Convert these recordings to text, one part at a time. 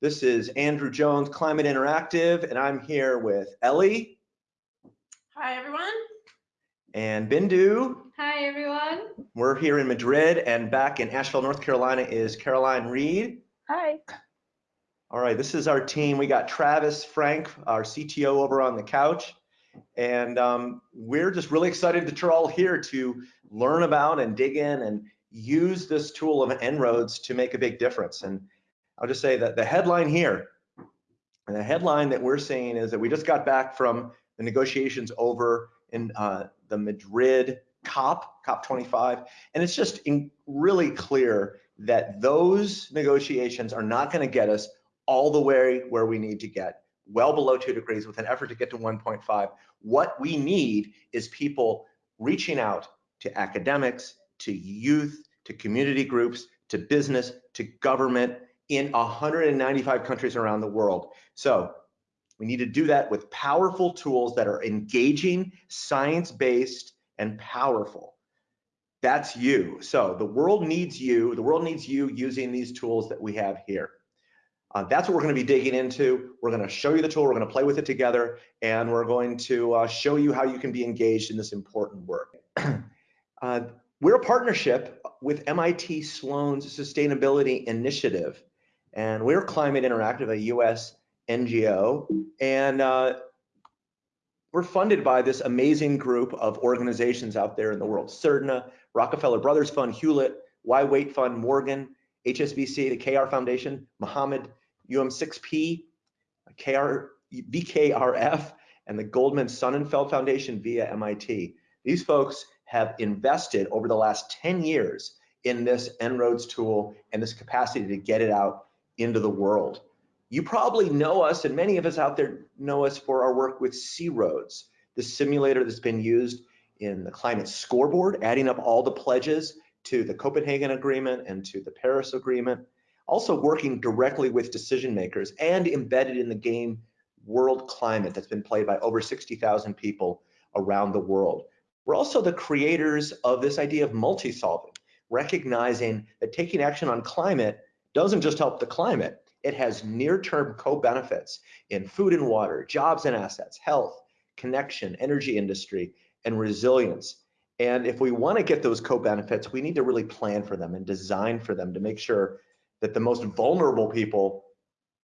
This is Andrew Jones, Climate Interactive, and I'm here with Ellie. Hi, everyone. And Bindu. Hi, everyone. We're here in Madrid, and back in Asheville, North Carolina is Caroline Reed. Hi. All right, this is our team. We got Travis Frank, our CTO, over on the couch. And um, we're just really excited that you're all here to learn about and dig in and use this tool of En-ROADS to make a big difference. And I'll just say that the headline here, and the headline that we're seeing is that we just got back from the negotiations over in uh, the Madrid COP, COP25, and it's just really clear that those negotiations are not going to get us all the way where we need to get, well below two degrees with an effort to get to 1.5. What we need is people reaching out to academics, to youth, to community groups, to business, to government, in 195 countries around the world. So we need to do that with powerful tools that are engaging, science-based, and powerful. That's you. So the world needs you. The world needs you using these tools that we have here. Uh, that's what we're going to be digging into. We're going to show you the tool. We're going to play with it together, and we're going to uh, show you how you can be engaged in this important work. uh, we're a partnership with MIT Sloan's Sustainability Initiative. And we're Climate Interactive, a US NGO, and uh, we're funded by this amazing group of organizations out there in the world. CERDNA, Rockefeller Brothers Fund, Hewlett, Why Wait Fund, Morgan, HSBC, the KR Foundation, Mohammed, UM6P, KR, BKRF, and the Goldman Sonnenfeld Foundation via MIT. These folks have invested over the last 10 years in this En-ROADS tool and this capacity to get it out into the world. You probably know us, and many of us out there know us for our work with C-ROADS, the simulator that's been used in the climate scoreboard, adding up all the pledges to the Copenhagen Agreement and to the Paris Agreement, also working directly with decision makers and embedded in the game World Climate that's been played by over 60,000 people around the world. We're also the creators of this idea of multi-solving, recognizing that taking action on climate doesn't just help the climate, it has near-term co-benefits in food and water, jobs and assets, health, connection, energy industry, and resilience. And if we want to get those co-benefits, we need to really plan for them and design for them to make sure that the most vulnerable people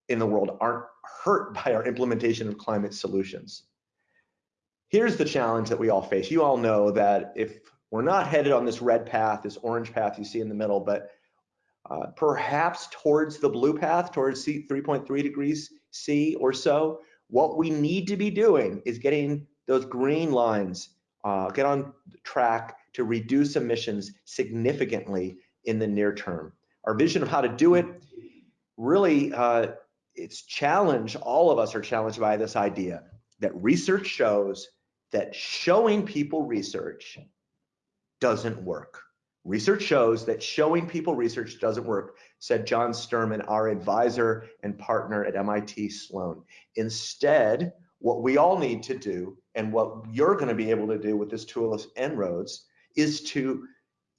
in the world aren't hurt by our implementation of climate solutions. Here's the challenge that we all face. You all know that if we're not headed on this red path, this orange path you see in the middle, but uh, perhaps towards the blue path, towards 3.3 degrees C or so. What we need to be doing is getting those green lines, uh, get on track to reduce emissions significantly in the near term. Our vision of how to do it really, uh, it's challenged, all of us are challenged by this idea that research shows that showing people research doesn't work. Research shows that showing people research doesn't work, said John Sterman, our advisor and partner at MIT Sloan. Instead, what we all need to do, and what you're going to be able to do with this tool of En-ROADS, is to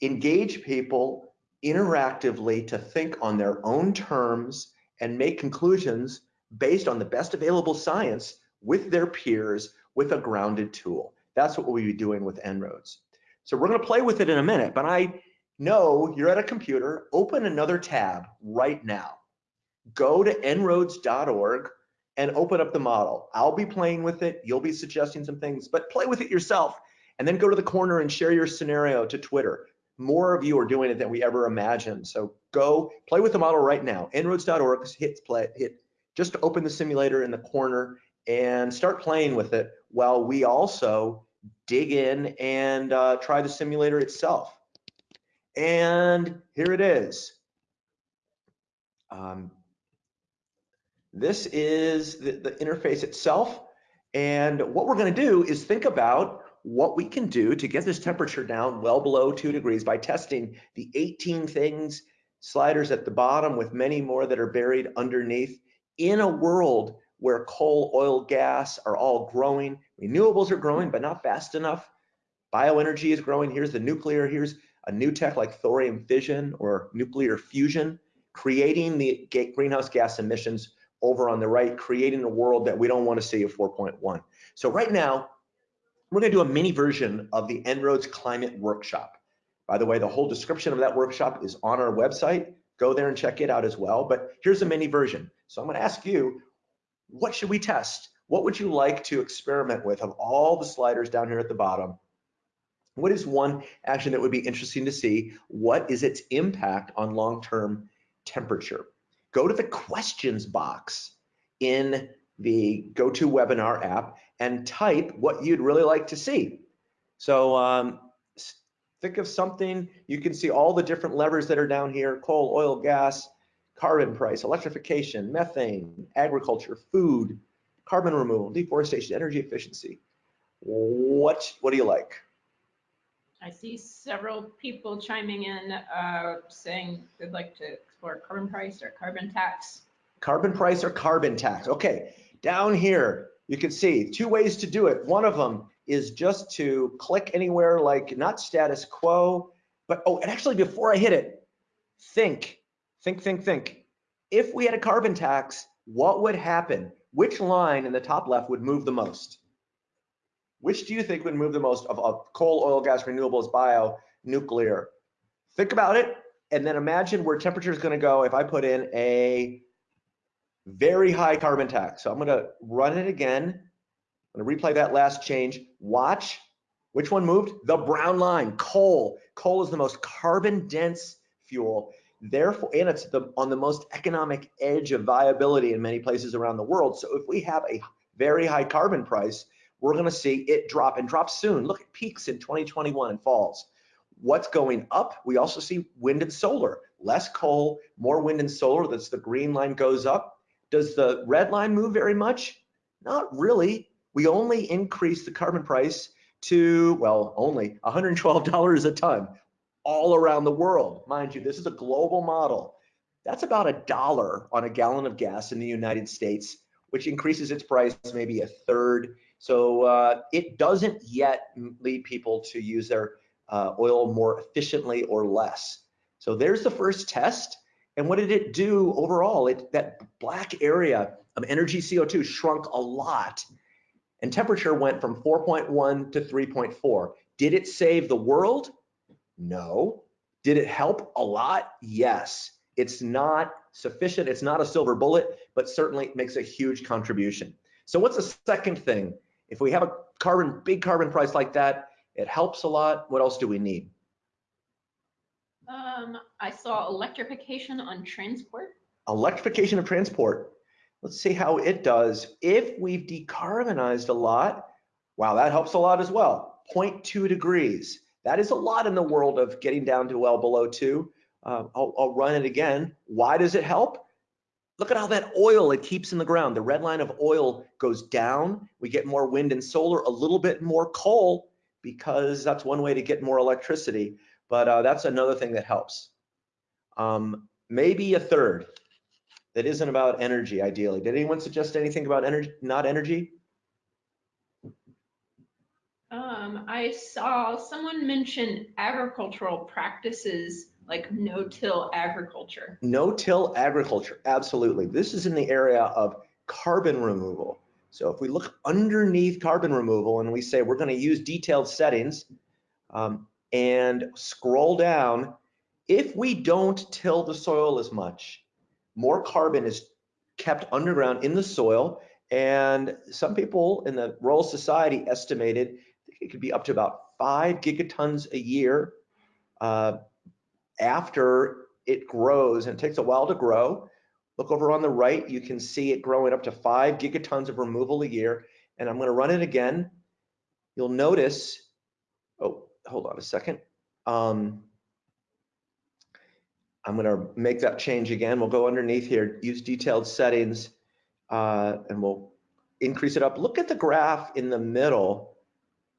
engage people interactively to think on their own terms and make conclusions based on the best available science with their peers with a grounded tool. That's what we'll be doing with En-ROADS. So we're going to play with it in a minute, but I know you're at a computer, open another tab right now. Go to enroads.org and open up the model. I'll be playing with it. You'll be suggesting some things, but play with it yourself and then go to the corner and share your scenario to Twitter. More of you are doing it than we ever imagined. So go play with the model right now. enroads.org, hit play, hit just open the simulator in the corner and start playing with it while we also dig in and uh, try the simulator itself. And here it is. Um, this is the, the interface itself. And what we're going to do is think about what we can do to get this temperature down well below two degrees by testing the 18 things sliders at the bottom with many more that are buried underneath in a world where coal, oil, gas are all growing, Renewables are growing, but not fast enough. Bioenergy is growing. Here's the nuclear. Here's a new tech like thorium fission or nuclear fusion, creating the greenhouse gas emissions over on the right, creating a world that we don't want to see of 4.1. So right now, we're going to do a mini version of the En-ROADS Climate Workshop. By the way, the whole description of that workshop is on our website. Go there and check it out as well. But here's a mini version. So I'm going to ask you, what should we test? What would you like to experiment with of all the sliders down here at the bottom? What is one action that would be interesting to see? What is its impact on long-term temperature? Go to the questions box in the GoToWebinar app and type what you'd really like to see. So um, think of something, you can see all the different levers that are down here, coal, oil, gas, carbon price, electrification, methane, agriculture, food, carbon removal, deforestation, energy efficiency. What, what do you like? I see several people chiming in uh, saying they'd like to explore carbon price or carbon tax. Carbon price or carbon tax. Okay, down here, you can see two ways to do it. One of them is just to click anywhere like not status quo, but oh, and actually before I hit it, think, think, think, think. If we had a carbon tax, what would happen? Which line in the top left would move the most? Which do you think would move the most of, of coal, oil, gas, renewables, bio, nuclear? Think about it and then imagine where temperature is going to go if I put in a very high carbon tax. So I'm going to run it again. I'm going to replay that last change. Watch which one moved? The brown line, coal. Coal is the most carbon dense fuel. Therefore, and it's the, on the most economic edge of viability in many places around the world. So if we have a very high carbon price, we're going to see it drop and drop soon. Look at peaks in 2021 and falls. What's going up? We also see wind and solar. Less coal, more wind and solar. That's the green line goes up. Does the red line move very much? Not really. We only increase the carbon price to, well, only $112 a ton all around the world. Mind you, this is a global model. That's about a dollar on a gallon of gas in the United States, which increases its price maybe a third. So uh, it doesn't yet lead people to use their uh, oil more efficiently or less. So there's the first test. And what did it do overall? It, that black area of energy CO2 shrunk a lot and temperature went from 4.1 to 3.4. Did it save the world? No. Did it help a lot? Yes. It's not sufficient. It's not a silver bullet, but certainly makes a huge contribution. So what's the second thing? If we have a carbon, big carbon price like that, it helps a lot. What else do we need? Um, I saw electrification on transport. Electrification of transport. Let's see how it does. If we've decarbonized a lot, wow, that helps a lot as well. 0.2 degrees. That is a lot in the world of getting down to well below two. Uh, I'll, I'll run it again. Why does it help? Look at how that oil it keeps in the ground. The red line of oil goes down. We get more wind and solar, a little bit more coal because that's one way to get more electricity. But uh, that's another thing that helps. Um, maybe a third that isn't about energy, ideally. Did anyone suggest anything about energy, not energy? Um, I saw someone mention agricultural practices like no-till agriculture. No-till agriculture, absolutely. This is in the area of carbon removal. So if we look underneath carbon removal and we say we're going to use detailed settings um, and scroll down, if we don't till the soil as much, more carbon is kept underground in the soil. And some people in the Royal Society estimated it could be up to about five gigatons a year uh, after it grows. And it takes a while to grow. Look over on the right, you can see it growing up to five gigatons of removal a year. And I'm going to run it again. You'll notice, hold on a second. Um, I'm going to make that change again. We'll go underneath here, use detailed settings, uh, and we'll increase it up. Look at the graph in the middle.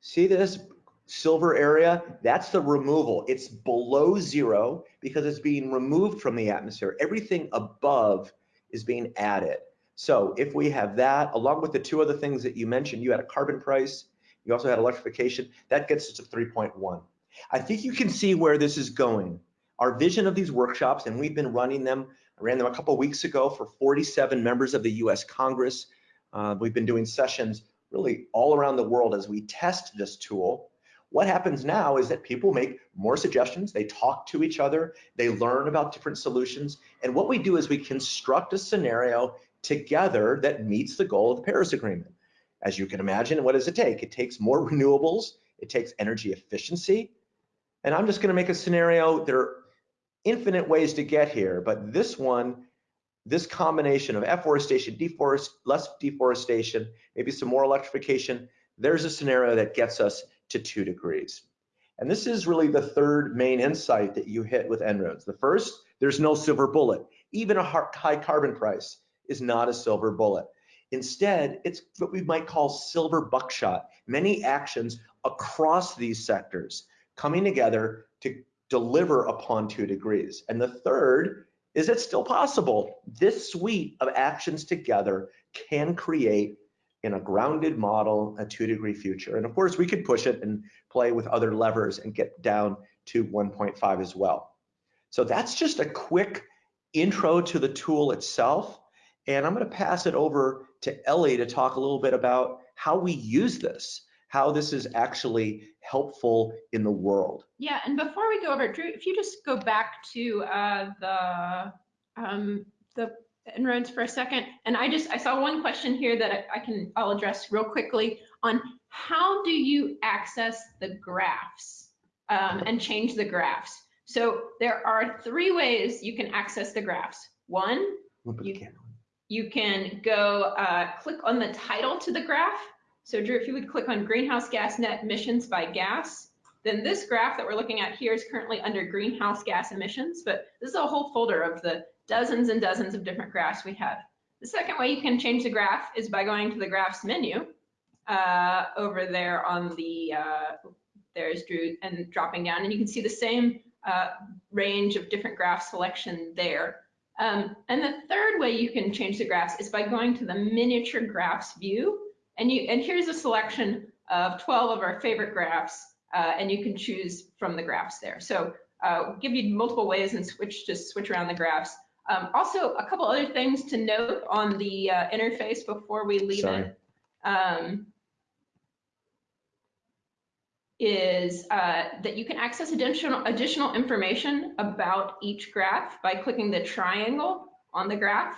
See this silver area? That's the removal. It's below zero because it's being removed from the atmosphere. Everything above is being added. So if we have that, along with the two other things that you mentioned, you had a carbon price, you also had electrification, that gets us to 3.1. I think you can see where this is going. Our vision of these workshops, and we've been running them, I ran them a couple weeks ago for 47 members of the US Congress. Uh, we've been doing sessions really all around the world as we test this tool. What happens now is that people make more suggestions, they talk to each other, they learn about different solutions, and what we do is we construct a scenario together that meets the goal of the Paris Agreement. As you can imagine, what does it take? It takes more renewables, it takes energy efficiency, and I'm just gonna make a scenario, there are infinite ways to get here, but this one, this combination of afforestation, deforest, less deforestation, maybe some more electrification, there's a scenario that gets us to two degrees. And this is really the third main insight that you hit with En-ROADS. The first, there's no silver bullet. Even a high carbon price is not a silver bullet. Instead, it's what we might call silver buckshot. Many actions across these sectors coming together to deliver upon two degrees. And the third is it's still possible. This suite of actions together can create in a grounded model, a two degree future. And of course, we could push it and play with other levers and get down to 1.5 as well. So that's just a quick intro to the tool itself. And I'm gonna pass it over to Ellie to talk a little bit about how we use this, how this is actually helpful in the world. Yeah, and before we go over, Drew, if you just go back to uh, the um, the En-ROADS for a second. And I just, I saw one question here that I, I can, I'll address real quickly on how do you access the graphs um, and change the graphs? So there are three ways you can access the graphs. One, you, you can go uh, click on the title to the graph. So Drew, if you would click on greenhouse gas net emissions by gas, then this graph that we're looking at here is currently under greenhouse gas emissions, but this is a whole folder of the dozens and dozens of different graphs we have. The second way you can change the graph is by going to the graphs menu uh, over there on the, uh, there's Drew, and dropping down, and you can see the same uh, range of different graph selection there. Um, and the third way you can change the graphs is by going to the miniature graphs view. And, you, and here's a selection of 12 of our favorite graphs, uh, and you can choose from the graphs there. So uh, give you multiple ways and switch to switch around the graphs. Um, also, a couple other things to note on the uh, interface before we leave Sorry. it um, is uh, that you can access additional, additional information about each graph by clicking the triangle on the graph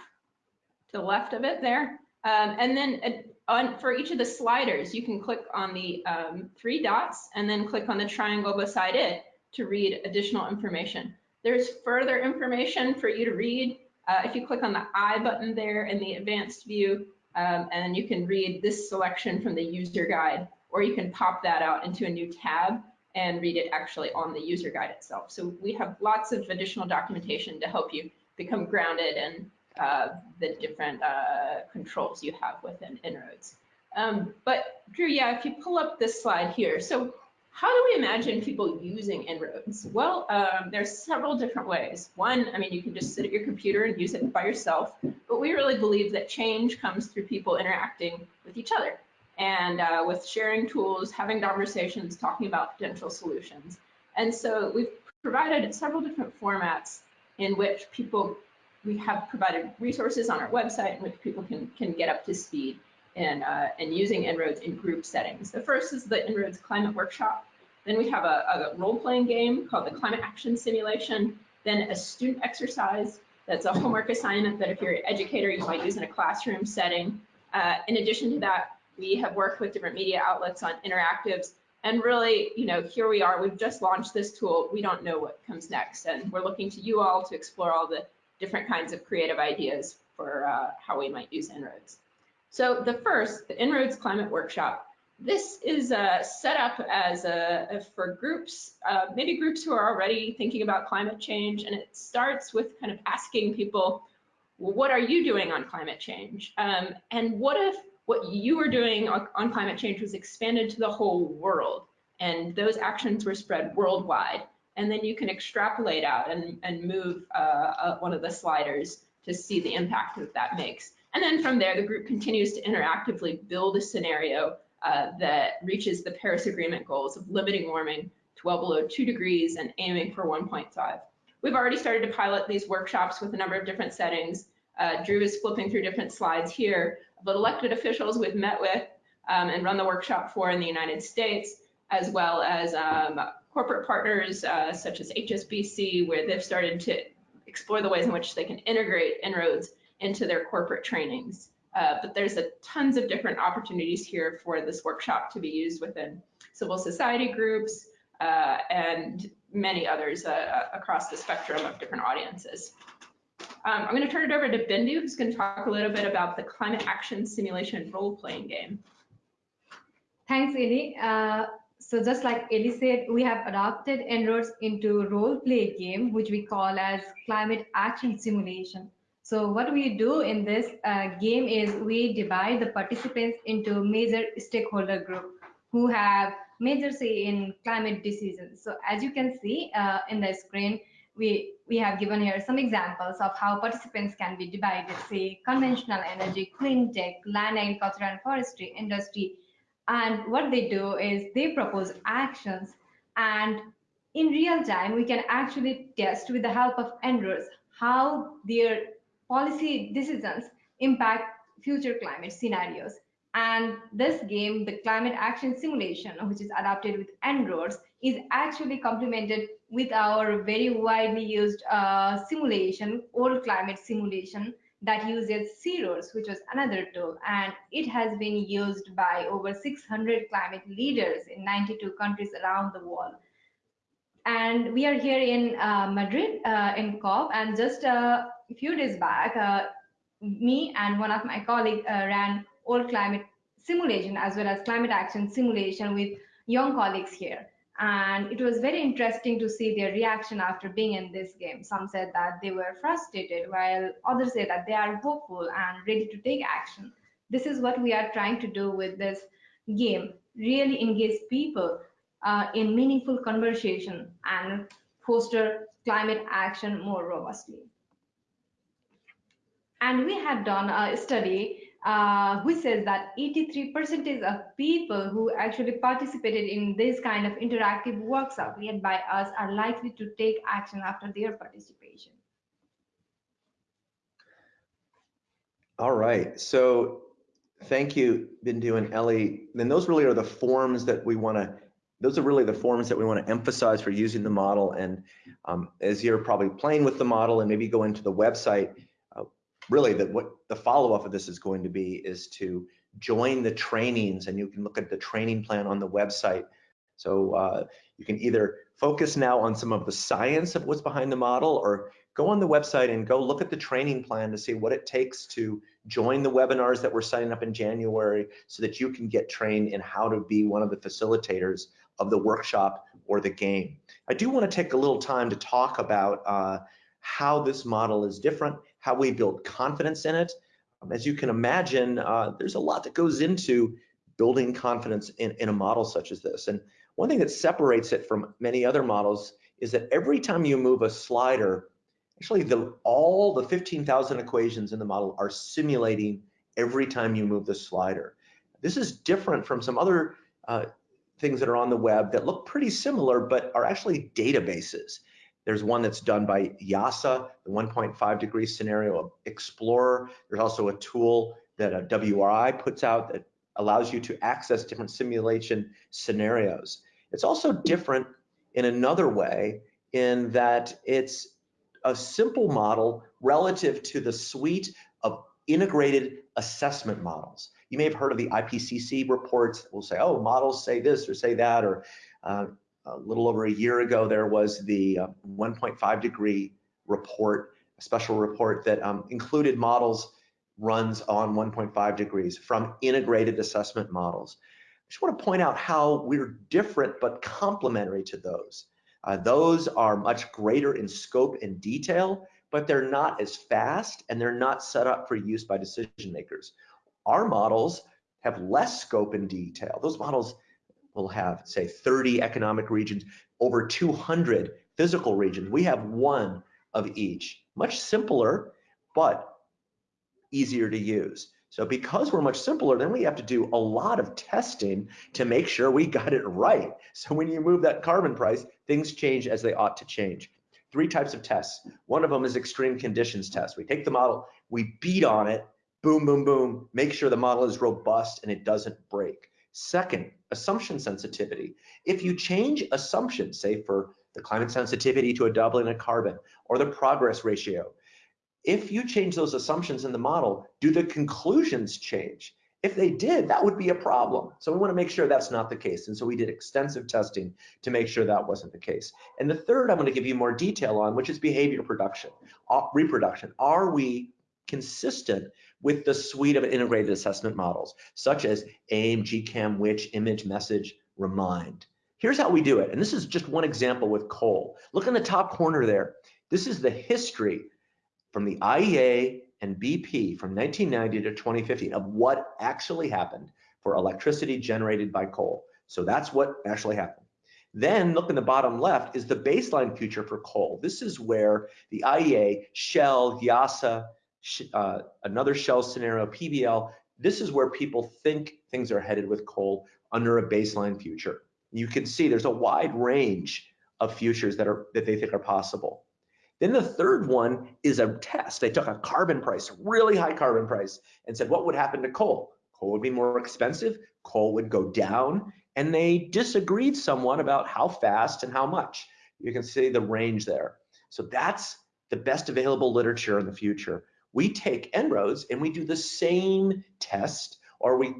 to the left of it there. Um, and then uh, on, for each of the sliders, you can click on the um, three dots and then click on the triangle beside it to read additional information. There's further information for you to read. Uh, if you click on the I button there in the advanced view, um, and you can read this selection from the user guide, or you can pop that out into a new tab and read it actually on the user guide itself. So we have lots of additional documentation to help you become grounded in uh, the different uh, controls you have within En-ROADS. Um, but Drew, yeah, if you pull up this slide here, so how do we imagine people using En-ROADS? Well, um, there's several different ways. One, I mean, you can just sit at your computer and use it by yourself, but we really believe that change comes through people interacting with each other and uh, with sharing tools, having conversations, talking about potential solutions. And so we've provided several different formats in which people, we have provided resources on our website in which people can, can get up to speed and, uh, and using En-ROADS in group settings. The first is the En-ROADS Climate Workshop. Then we have a, a role-playing game called the Climate Action Simulation. Then a student exercise that's a homework assignment that if you're an educator, you might use in a classroom setting. Uh, in addition to that, we have worked with different media outlets on interactives. And really, you know, here we are, we've just launched this tool. We don't know what comes next. And we're looking to you all to explore all the different kinds of creative ideas for uh, how we might use En-ROADS. So the first, the En-ROADS Climate Workshop. This is uh, set up as a, for groups, uh, maybe groups who are already thinking about climate change, and it starts with kind of asking people, well, what are you doing on climate change? Um, and what if what you were doing on, climate change was expanded to the whole world, and those actions were spread worldwide? And then you can extrapolate out and, and move uh, uh one of the sliders to see the impact that that makes. And then from there, the group continues to interactively build a scenario uh, that reaches the Paris Agreement goals of limiting warming to well below two degrees and aiming for 1.5. We've already started to pilot these workshops with a number of different settings. Uh, Drew is flipping through different slides here, but elected officials we've met with um, and run the workshop for in the United States, as well as um, corporate partners uh, such as HSBC, where they've started to explore the ways in which they can integrate En-ROADS into their corporate trainings. Uh, but there's a tons of different opportunities here for this workshop to be used within civil society groups uh, and many others uh, across the spectrum of different audiences. Um, I'm going to turn it over to Bindu, who's going to talk a little bit about the climate action simulation role-playing game. Thanks, Ellie. Uh, so just like Ellie said, we have adopted En-ROADS into role-play game, which we call as climate action simulation. So what we do in this uh, game is we divide the participants into major stakeholder group who have major say in climate decisions. So as you can see uh, in the screen, we, we have given here some examples of how participants can be divided, say conventional energy, clean tech, land agriculture and forestry, industry. And what they do is they propose actions and in real time, we can actually test with the help of En-ROADS how their policy decisions impact future climate scenarios. And this game, the climate action simulation, which is adapted with En-ROADS, is actually complemented with our very widely used uh, simulation, old climate simulation that uses C-ROADS, which was another tool. And it has been used by over 600 climate leaders in 92 countries around the world. And we are here in uh, Madrid, uh, in COP, and just a few days back, uh, me and one of my colleagues uh, ran old climate simulation as well as climate action simulation with young colleagues here. And it was very interesting to see their reaction after being in this game. Some said that they were frustrated, while others said that they are hopeful and ready to take action. This is what we are trying to do with this game, really engage people uh, in meaningful conversation and foster climate action more robustly. And we had done a study uh, which says that 83% of people who actually participated in this kind of interactive workshop led by us are likely to take action after their participation. All right, so thank you, Bindu and Ellie. Then those really are the forms that we want to, those are really the forms that we want to emphasize for using the model. And um, as you're probably playing with the model and maybe go into the website, really that what the follow-up of this is going to be is to join the trainings and you can look at the training plan on the website. So uh, you can either focus now on some of the science of what's behind the model or go on the website and go look at the training plan to see what it takes to join the webinars that we're setting up in January so that you can get trained in how to be one of the facilitators of the workshop or the game. I do want to take a little time to talk about uh, how this model is different how we build confidence in it. Um, as you can imagine, uh, there's a lot that goes into building confidence in, in a model such as this. And one thing that separates it from many other models is that every time you move a slider, actually the, all the 15,000 equations in the model are simulating every time you move the slider. This is different from some other uh, things that are on the web that look pretty similar, but are actually databases. There's one that's done by IIASA, the 1.5 degree scenario explorer. There's also a tool that a WRI puts out that allows you to access different simulation scenarios. It's also different in another way in that it's a simple model relative to the suite of integrated assessment models. You may have heard of the IPCC reports that will say, oh, models say this or say that, or uh, a little over a year ago, there was the uh, 1.5 degree report, a special report that um, included models runs on 1.5 degrees from integrated assessment models. I just want to point out how we're different but complementary to those. Uh, those are much greater in scope and detail, but they're not as fast and they're not set up for use by decision makers. Our models have less scope and detail. Those models will have, say, 30 economic regions, over 200 physical regions. We have one of each. Much simpler, but easier to use. So because we're much simpler, then we have to do a lot of testing to make sure we got it right. So when you move that carbon price, things change as they ought to change. Three types of tests. One of them is extreme conditions test. We take the model, we beat on it, boom, boom, boom, make sure the model is robust and it doesn't break. Second, assumption sensitivity. If you change assumptions, say for the climate sensitivity to a doubling of carbon or the progress ratio, if you change those assumptions in the model, do the conclusions change? If they did, that would be a problem. So we want to make sure that's not the case. And so we did extensive testing to make sure that wasn't the case. And the third I'm going to give you more detail on, which is behavior production, uh, reproduction. Are we consistent with the suite of integrated assessment models, such as AIM, GCAM, WITCH, image, message, remind? Here's how we do it. And this is just one example with coal. Look in the top corner there. This is the history from the IEA and BP from 1990 to 2015 of what actually happened for electricity generated by coal. So that's what actually happened. Then look in the bottom left is the baseline future for coal. This is where the IEA, Shell, IIASA, uh, another Shell scenario, PBL, this is where people think things are headed with coal under a baseline future. You can see there's a wide range of futures that are that they think are possible. Then the third one is a test. They took a carbon price, really high carbon price, and said, what would happen to coal? Coal would be more expensive, coal would go down, and they disagreed somewhat about how fast and how much. You can see the range there. So that's the best available literature in the future. We take En-ROADS and we do the same test, or we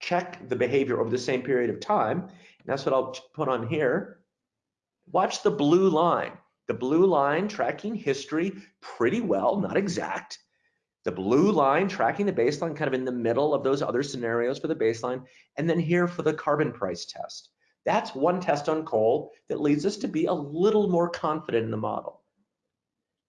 check the behavior over the same period of time. And that's what I'll put on here. Watch the blue line. The blue line tracking history pretty well, not exact. The blue line tracking the baseline kind of in the middle of those other scenarios for the baseline. And then here for the carbon price test. That's one test on coal that leads us to be a little more confident in the model.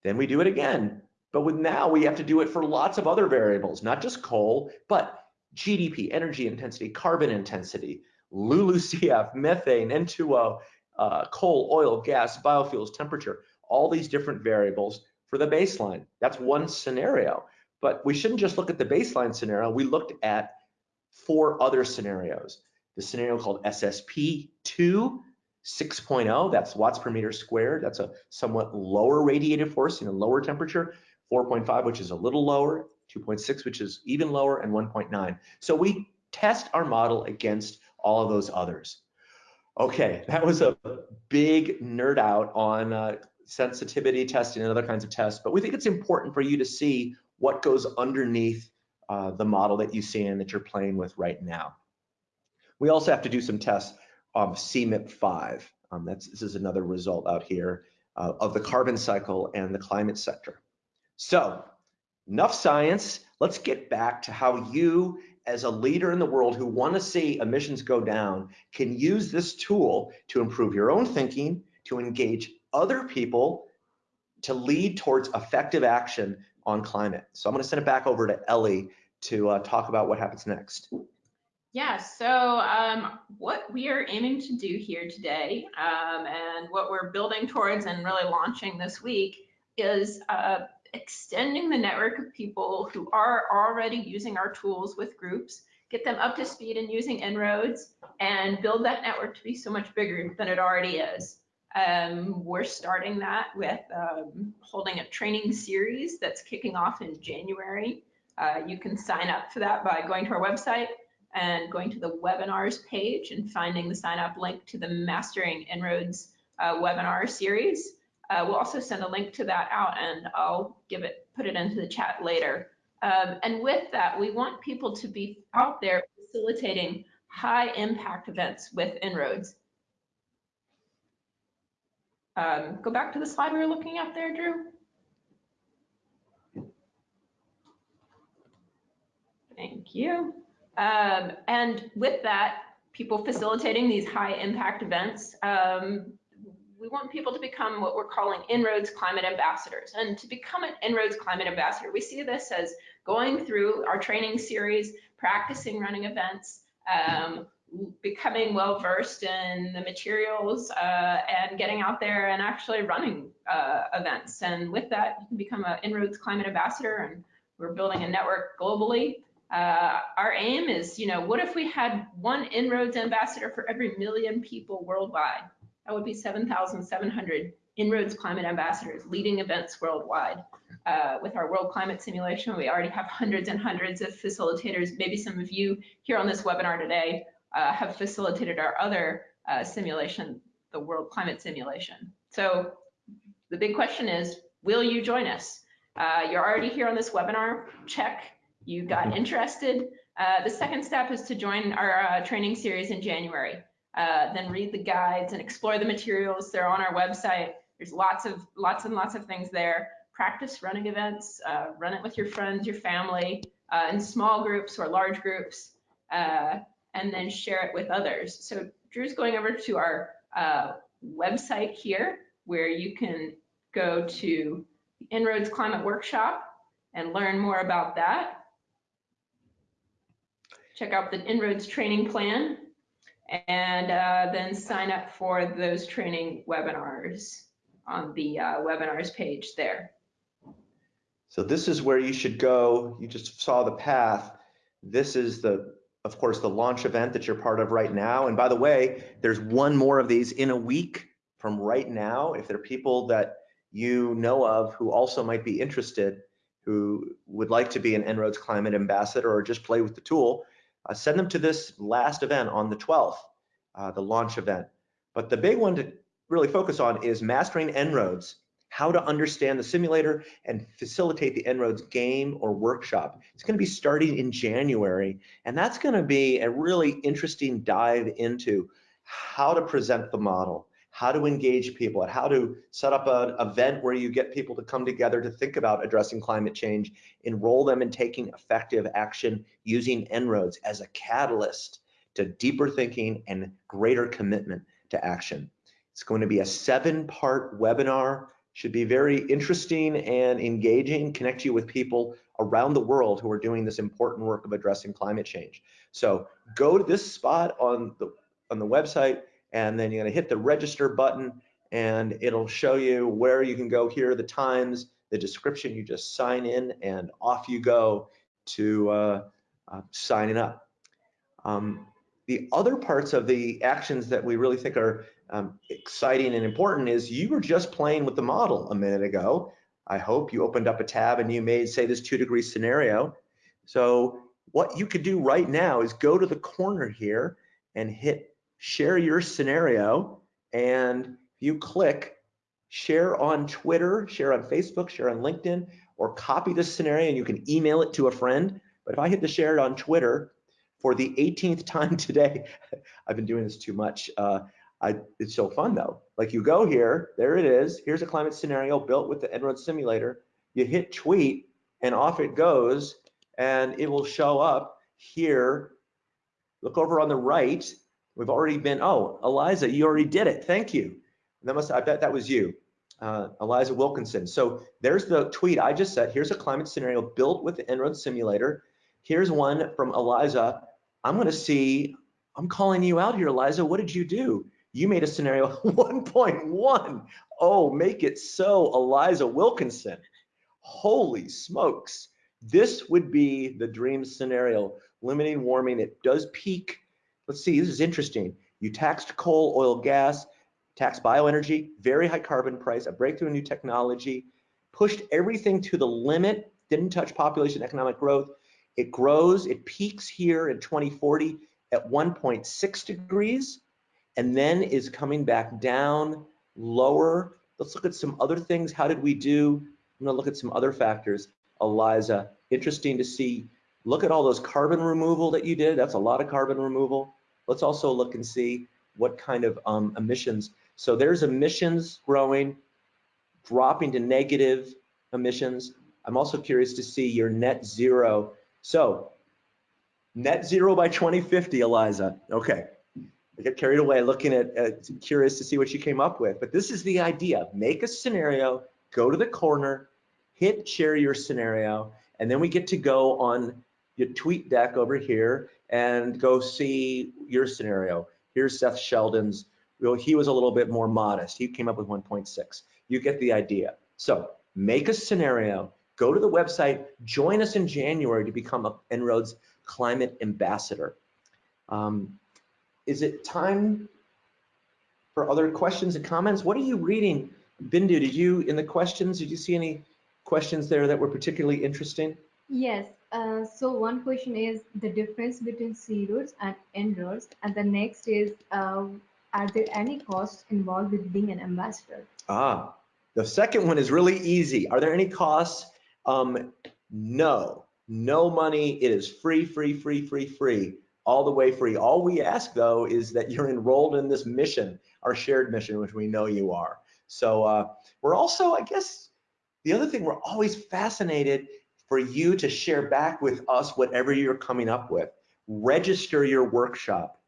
Then we do it again. But with now we have to do it for lots of other variables, not just coal, but GDP, energy intensity, carbon intensity, LULUCF, methane, N2O, uh, coal, oil, gas, biofuels, temperature, all these different variables for the baseline. That's one scenario. But we shouldn't just look at the baseline scenario. We looked at four other scenarios. The scenario called SSP 2, 6.0, that's watts per meter squared. That's a somewhat lower radiative force, you know, lower temperature. 4.5, which is a little lower, 2.6, which is even lower, and 1.9. So we test our model against all of those others. Okay, that was a big nerd out on uh, sensitivity testing and other kinds of tests, but we think it's important for you to see what goes underneath uh, the model that you see and that you're playing with right now. We also have to do some tests of CMIP5. Um, that's, this is another result out here uh, of the carbon cycle and the climate sector. So enough science. Let's get back to how you as a leader in the world who want to see emissions go down can use this tool to improve your own thinking, to engage other people, to lead towards effective action on climate. So I'm going to send it back over to Ellie to uh, talk about what happens next. Yeah, so um, what we are aiming to do here today um, and what we're building towards and really launching this week is uh, extending the network of people who are already using our tools with groups, get them up to speed in using En-ROADS, and build that network to be so much bigger than it already is. Um, we're starting that with um, holding a training series that's kicking off in January. Uh, you can sign up for that by going to our website and going to the webinars page and finding the sign up link to the Mastering En-ROADS uh, webinar series. Uh, we'll also send a link to that out and I'll give it, put it into the chat later. Um, and with that, we want people to be out there facilitating high impact events with En-ROADS. Um, go back to the slide we were looking at there, Drew. Thank you. Um, and with that, people facilitating these high impact events, um, we want people to become what we're calling En-ROADS climate ambassadors. And to become an En-ROADS climate ambassador, we see this as going through our training series, practicing running events, um, becoming well versed in the materials uh, and getting out there and actually running uh, events. And with that, you can become an En-ROADS climate ambassador and We're building a network globally. Uh, our aim is, you know, what if we had one En-ROADS ambassador for every million people worldwide? That would be 7,700 En-ROADS climate ambassadors leading events worldwide. Uh, with our world climate simulation, we already have hundreds and hundreds of facilitators. Maybe some of you here on this webinar today uh, have facilitated our other uh, simulation, the world climate simulation. So the big question is, will you join us? Uh, you're already here on this webinar, check. You got interested. Uh, the second step is to join our uh, training series in January. Uh, then read the guides and explore the materials. They're on our website. There's lots of lots and lots of things there. Practice running events. Uh, run it with your friends, your family, uh, in small groups or large groups, uh, and then share it with others. So Drew's going over to our uh, website here, where you can go to the En-ROADS Climate Workshop and learn more about that. Check out the En-ROADS training plan and uh, then sign up for those training webinars on the uh, webinars page there. So this is where you should go. You just saw the path. This is the, of course, the launch event that you're part of right now. And by the way, there's one more of these in a week from right now. If there are people that you know of who also might be interested, who would like to be an En-ROADS climate ambassador or just play with the tool, uh, send them to this last event on the 12th, uh, the launch event. But the big one to really focus on is mastering En-ROADS, how to understand the simulator and facilitate the En-ROADS game or workshop. It's going to be starting in January, and that's going to be a really interesting dive into how to present the model, how to engage people, and how to set up an event where you get people to come together to think about addressing climate change, enroll them in taking effective action using En-ROADS as a catalyst to deeper thinking and greater commitment to action. It's going to be a seven-part webinar should be very interesting and engaging, connect you with people around the world who are doing this important work of addressing climate change. So go to this spot on the, on the website, and then you're gonna hit the register button, and it'll show you where you can go here, the times, the description, you just sign in, and off you go to uh, uh, signing up. Um, the other parts of the actions that we really think are um, exciting and important is you were just playing with the model a minute ago. I hope you opened up a tab and you made, say, this two degree scenario. So what you could do right now is go to the corner here and hit share your scenario. And you click share on Twitter, share on Facebook, share on LinkedIn, or copy this scenario and you can email it to a friend. But if I hit the share it on Twitter for the 18th time today, I've been doing this too much. Uh, I, it's so fun though. Like you go here, there it is. Here's a climate scenario built with the En-ROADS simulator. You hit tweet and off it goes and it will show up here. Look over on the right. We've already been, oh, Eliza, you already did it. Thank you. That must, I bet that was you, uh, Eliza Wilkinson. So there's the tweet I just said. Here's a climate scenario built with the En-ROADS simulator. Here's one from Eliza. I'm going to see, I'm calling you out here, Eliza. What did you do? You made a scenario 1.1. Oh, make it so, Eliza Wilkinson. Holy smokes. This would be the dream scenario. Limiting warming, it does peak. Let's see, this is interesting. You taxed coal, oil, gas, taxed bioenergy, very high carbon price, a breakthrough in new technology, pushed everything to the limit, didn't touch population economic growth. It grows, it peaks here in 2040 at 1.6 degrees and then is coming back down lower. Let's look at some other things. How did we do? I'm gonna look at some other factors. Eliza, interesting to see. Look at all those carbon removal that you did. That's a lot of carbon removal. Let's also look and see what kind of um, emissions. So there's emissions growing, dropping to negative emissions. I'm also curious to see your net zero. So net zero by 2050, Eliza. Okay, I get carried away looking at, uh, curious to see what you came up with. But this is the idea. Make a scenario, go to the corner, hit share your scenario, and then we get to go on your tweet deck over here and go see your scenario. Here's Seth Sheldon's. Well, he was a little bit more modest. He came up with 1.6. You get the idea. So make a scenario, go to the website, join us in January to become a En-ROADS climate ambassador. Um, is it time for other questions and comments? What are you reading? Bindu, did you, in the questions, did you see any questions there that were particularly interesting? Yes. Uh, so one question is the difference between C-roads and En-ROADS, and the next is, uh, are there any costs involved with being an ambassador? Ah, the second one is really easy. Are there any costs? Um, no, no money. It is free, free, free, free, free, all the way free. All we ask though is that you're enrolled in this mission, our shared mission, which we know you are. So uh, we're also, I guess, the other thing we're always fascinated for you to share back with us whatever you're coming up with. Register your workshop.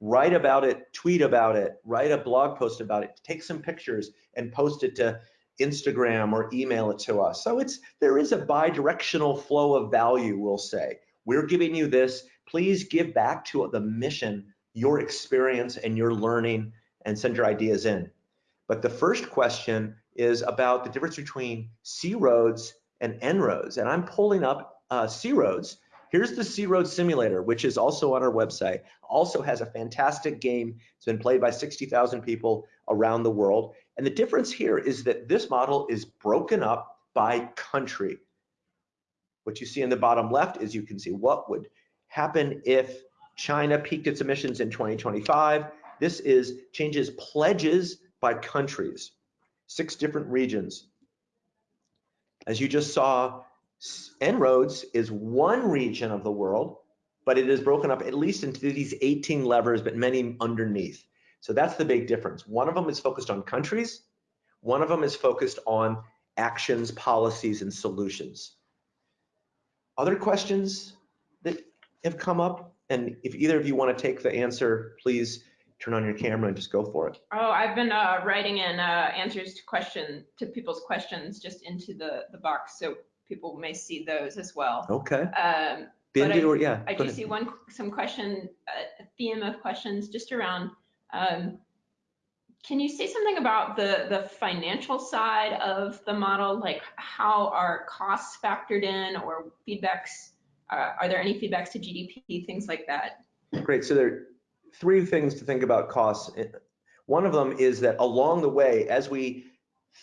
Write about it, tweet about it, write a blog post about it, take some pictures and post it to Instagram or email it to us. So it's there is a bi-directional flow of value, we'll say. We're giving you this. Please give back to the mission, your experience and your learning and send your ideas in. But the first question is about the difference between C-roads and En-ROADS. And I'm pulling up uh, C-roads. Here's the C-roads simulator, which is also on our website. Also has a fantastic game. It's been played by 60,000 people around the world. And the difference here is that this model is broken up by country. What you see in the bottom left is you can see what would happen if China peaked its emissions in 2025. This is changes pledges by countries, six different regions. As you just saw, En-ROADS is one region of the world, but it is broken up at least into these 18 levers, but many underneath. So that's the big difference. One of them is focused on countries. One of them is focused on actions, policies, and solutions. Other questions that have come up? And if either of you want to take the answer, please turn on your camera and just go for it. Oh, I've been uh, writing in uh, answers to question to people's questions just into the the box, so people may see those as well. Okay. Um, Bindu, or yeah. I do ahead. see one some question a theme of questions just around. Um, can you say something about the the financial side of the model, like how are costs factored in or feedbacks? Uh, are there any feedbacks to GDP, things like that? Great. So there three things to think about costs. One of them is that along the way, as we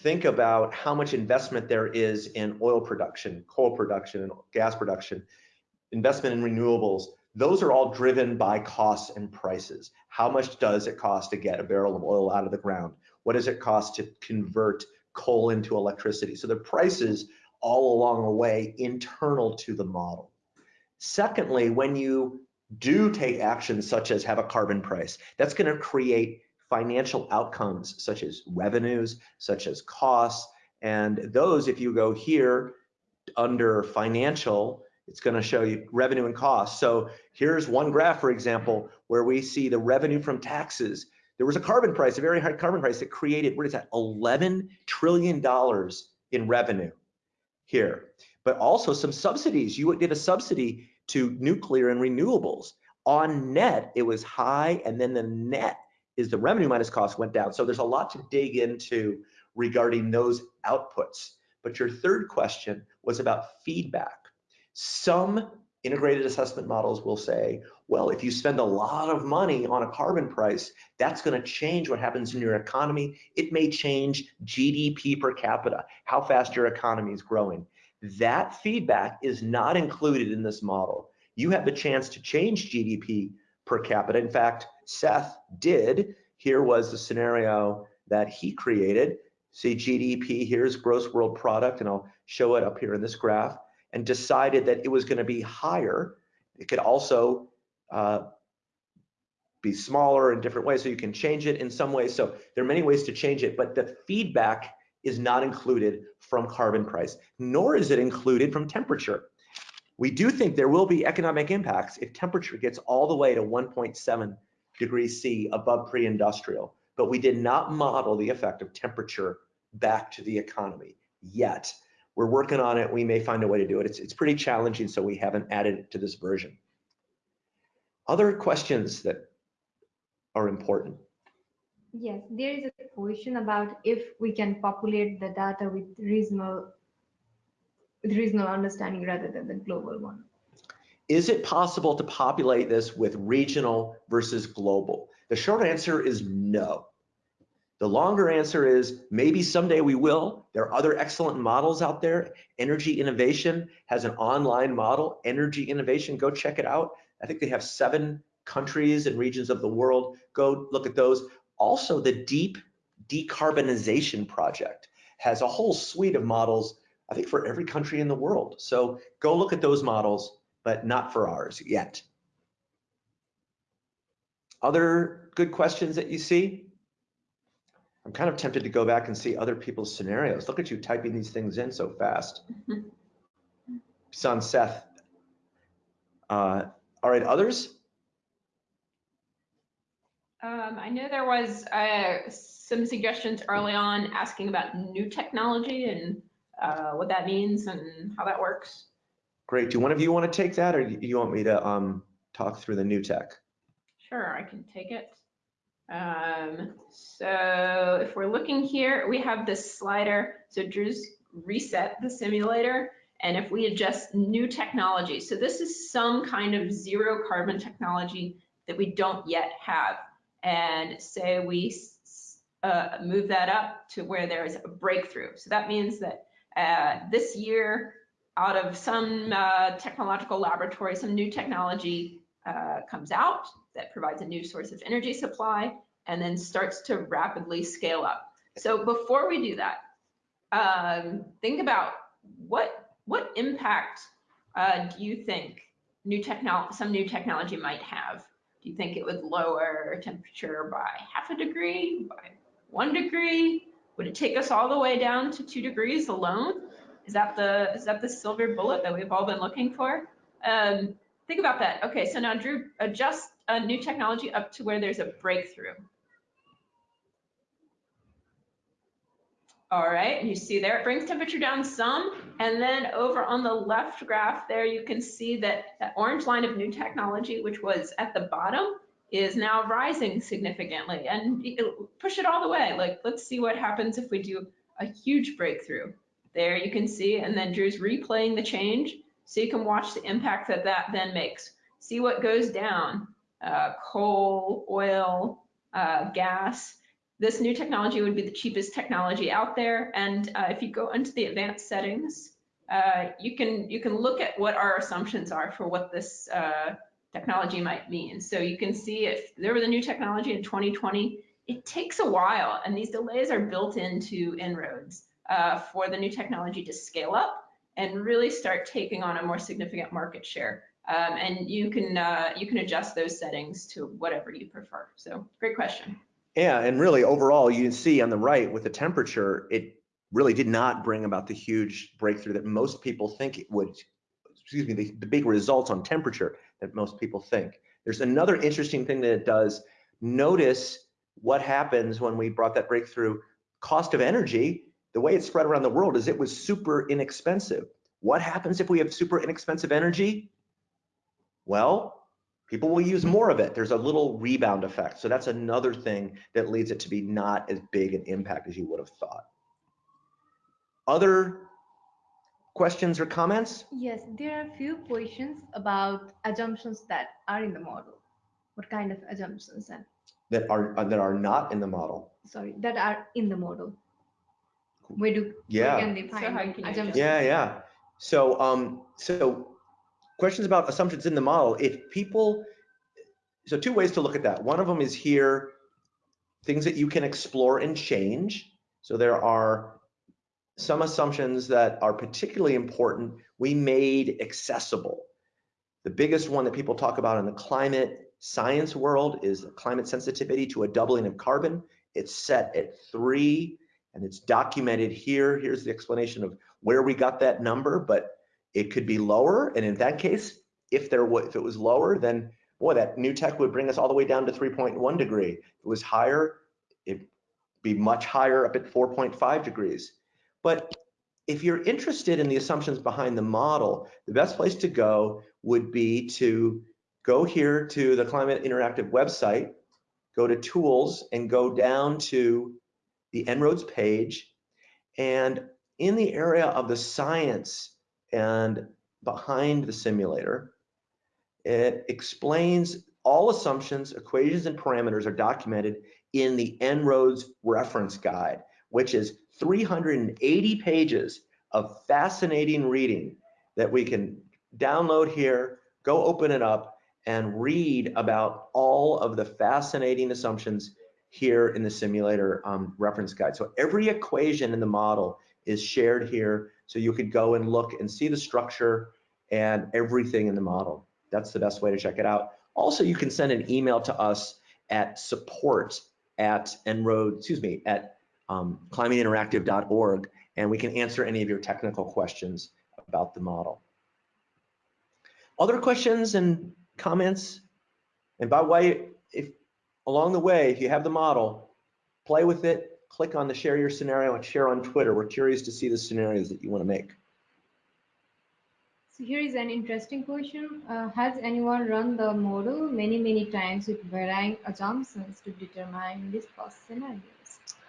think about how much investment there is in oil production, coal production, and gas production, investment in renewables, those are all driven by costs and prices. How much does it cost to get a barrel of oil out of the ground? What does it cost to convert coal into electricity? So the prices all along the way internal to the model. Secondly, when you do take actions such as have a carbon price, that's going to create financial outcomes such as revenues, such as costs. And those, if you go here under financial, it's going to show you revenue and costs. So here's one graph, for example, where we see the revenue from taxes. There was a carbon price, a very high carbon price that created, what is that, $11 trillion in revenue here. But also some subsidies. You did a subsidy to nuclear and renewables. On net, it was high, and then the net is the revenue minus cost went down. So there's a lot to dig into regarding those outputs. But your third question was about feedback. Some integrated assessment models will say, well, if you spend a lot of money on a carbon price, that's going to change what happens in your economy. It may change GDP per capita, how fast your economy is growing. That feedback is not included in this model. You have the chance to change GDP per capita. In fact, Seth did. Here was the scenario that he created. See GDP, here's gross world product, and I'll show it up here in this graph, and decided that it was going to be higher. It could also uh, be smaller in different ways, so you can change it in some ways. So there are many ways to change it, but the feedback is not included from carbon price, nor is it included from temperature. We do think there will be economic impacts if temperature gets all the way to 1.7 degrees C above pre-industrial, but we did not model the effect of temperature back to the economy yet. We're working on it. We may find a way to do it. It's, it's pretty challenging, so we haven't added it to this version. Other questions that are important? Yes, there is a question about if we can populate the data with reasonable with regional understanding rather than the global one. Is it possible to populate this with regional versus global? The short answer is no. The longer answer is maybe someday we will. There are other excellent models out there. Energy Innovation has an online model, Energy Innovation, go check it out. I think they have seven countries and regions of the world. Go look at those. Also, the Deep Decarbonization Project has a whole suite of models, I think for every country in the world. So go look at those models, but not for ours yet. Other good questions that you see? I'm kind of tempted to go back and see other people's scenarios. Look at you typing these things in so fast. Son Seth. Uh, all right, others? Um, I know there was uh, some suggestions early on asking about new technology and uh, what that means and how that works. Great. Do one of you want to take that or do you want me to um, talk through the new tech? Sure, I can take it. Um, so if we're looking here, we have this slider. So Drew's reset the simulator. And if we adjust new technology, so this is some kind of zero carbon technology that we don't yet have. And say we uh, move that up to where there's a breakthrough. So that means that uh, this year, out of some uh, technological laboratory, some new technology uh, comes out that provides a new source of energy supply and then starts to rapidly scale up. So before we do that, um, think about what what impact uh, do you think new technology, some new technology might have? Do you think it would lower temperature by half a degree, by one degree? Would it take us all the way down to two degrees alone? Is that the is that the silver bullet that we've all been looking for? Um, think about that. Okay, so now Drew, adjust a new technology up to where there's a breakthrough. All right, you see there, it brings temperature down some. And then over on the left graph there, you can see that that orange line of new technology, which was at the bottom, is now rising significantly. And push it all the way. Like, let's see what happens if we do a huge breakthrough. There you can see, and then Drew's replaying the change. So you can watch the impact that that then makes. See what goes down, uh, coal, oil, uh, gas, this new technology would be the cheapest technology out there. And uh, if you go into the advanced settings, uh, you can you can look at what our assumptions are for what this uh, technology might mean. So you can see if there was a new technology in 2020, it takes a while, and these delays are built into En-ROADS uh, for the new technology to scale up and really start taking on a more significant market share. Um, and you can uh, you can adjust those settings to whatever you prefer. So great question. Yeah, and really overall, you can see on the right with the temperature, it really did not bring about the huge breakthrough that most people think it would, excuse me, the, the big results on temperature that most people think. There's another interesting thing that it does. Notice what happens when we brought that breakthrough. Cost of energy, the way it's spread around the world is it was super inexpensive. What happens if we have super inexpensive energy? Well, people will use more of it. There's a little rebound effect. So that's another thing that leads it to be not as big an impact as you would have thought. Other questions or comments? Yes, there are a few questions about assumptions that are in the model. What kind of assumptions? And that are uh, that are not in the model. Sorry, that are in the model. Where do yeah. where can they find so assumptions? Yeah, yeah. So um so questions about assumptions in the model. If people, so two ways to look at that. One of them is here, things that you can explore and change. So there are some assumptions that are particularly important we made accessible. The biggest one that people talk about in the climate science world is climate sensitivity to a doubling of carbon. It's set at three and it's documented here. Here's the explanation of where we got that number, but it could be lower, and in that case, if there if it was lower, then boy, that new tech would bring us all the way down to 3.1 degree. If it was higher, it'd be much higher up at 4.5 degrees. But if you're interested in the assumptions behind the model, the best place to go would be to go here to the Climate Interactive website, go to tools and go down to the En-ROADS page. And in the area of the science and behind the simulator. It explains all assumptions, equations, and parameters are documented in the En-ROADS reference guide, which is 380 pages of fascinating reading that we can download here, go open it up, and read about all of the fascinating assumptions here in the simulator um, reference guide. So every equation in the model is shared here, so you could go and look and see the structure and everything in the model. That's the best way to check it out. Also, you can send an email to us at support at enroad, excuse me, at um, climateinteractive.org, and we can answer any of your technical questions about the model. Other questions and comments? And by the way, if along the way, if you have the model, play with it, click on the share your scenario and share on Twitter. We're curious to see the scenarios that you want to make. So here is an interesting question. Uh, has anyone run the model many, many times with varying assumptions to determine cost scenarios?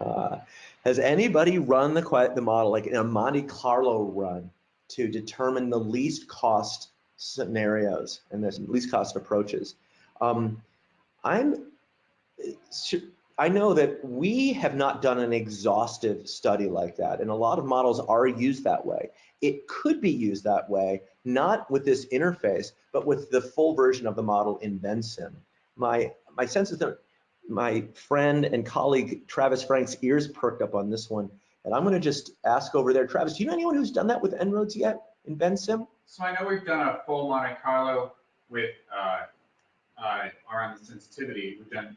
Uh, has anybody run the, the model like in a Monte Carlo run to determine the least cost scenarios and the least cost approaches? Um, I'm, I know that we have not done an exhaustive study like that, and a lot of models are used that way. It could be used that way, not with this interface, but with the full version of the model in Vensim. My, my sense is that my friend and colleague Travis Franck's ears perked up on this one, and I'm going to just ask over there. Travis, do you know anyone who's done that with En-ROADS yet in Vensim? So I know we've done a full Monte Carlo with uh, uh, around the sensitivity. We've done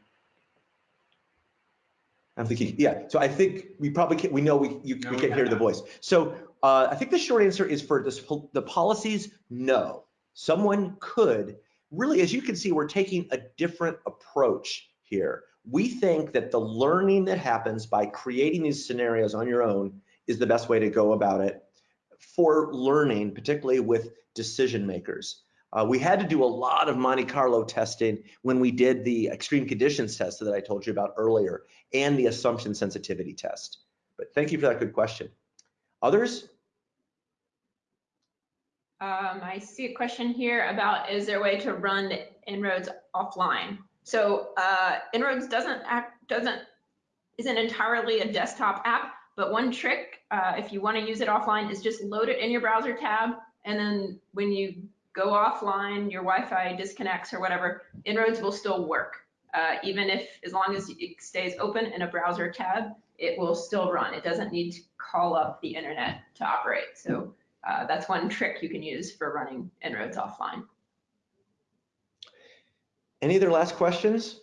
I'm thinking, yeah. So I think we probably can't, we know we you No, we can't hear the voice. So uh, I think the short answer is for this the policies. No, someone could really, as you can see, we're taking a different approach here. We think that the learning that happens by creating these scenarios on your own is the best way to go about it for learning, particularly with decision makers. Uh, we had to do a lot of Monte Carlo testing when we did the extreme conditions test that I told you about earlier and the assumption sensitivity test. But thank you for that good question. Others? Um, I see a question here about, is there a way to run En-ROADS offline? So, uh, En-ROADS doesn't act, doesn't, isn't entirely a desktop app, but one trick, uh, if you want to use it offline is just load it in your browser tab. And then when you go offline, your Wi-Fi disconnects or whatever, En-ROADS will still work. Uh, even if, as long as it stays open in a browser tab, it will still run. It doesn't need to call up the internet to operate. So uh, that's one trick you can use for running En-ROADS offline. Any other last questions?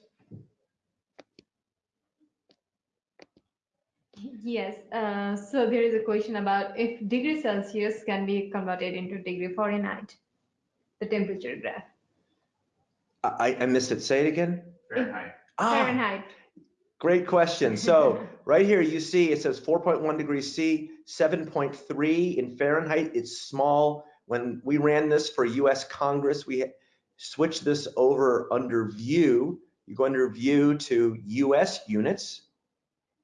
Yes, uh, so there is a question about if degree Celsius can be converted into degree Fahrenheit, the temperature graph. I, I missed it. Say it again. Fahrenheit. Ah, Fahrenheit. great question. So right here you see it says 4.1 degrees C, 7.3 in Fahrenheit. It's small. When we ran this for US Congress, we switched this over under view. You go under view to US units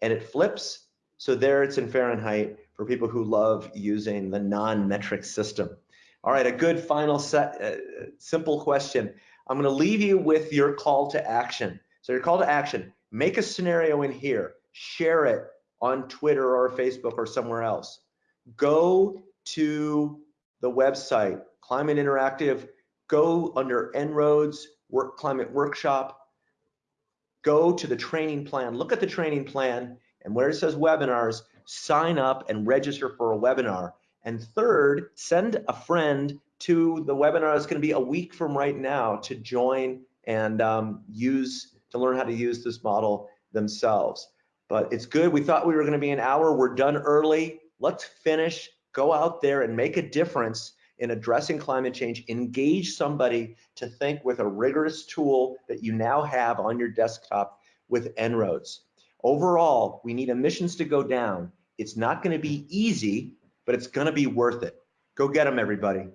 and it flips. So there it's in Fahrenheit for people who love using the non-metric system. All right, a good final set, uh, simple question. I'm gonna leave you with your call to action. So your call to action, make a scenario in here, share it on Twitter or Facebook or somewhere else. Go to the website, Climate Interactive, go under En-ROADS Work Climate Workshop, go to the training plan, look at the training plan, and where it says webinars, sign up and register for a webinar. And third, send a friend to the webinar that's going to be a week from right now to join and um, use to learn how to use this model themselves. But it's good. We thought we were going to be an hour. We're done early. Let's finish. Go out there and make a difference in addressing climate change. Engage somebody to think with a rigorous tool that you now have on your desktop with En-ROADS. Overall, we need emissions to go down. It's not going to be easy, but it's to be worth it. Go get them, everybody.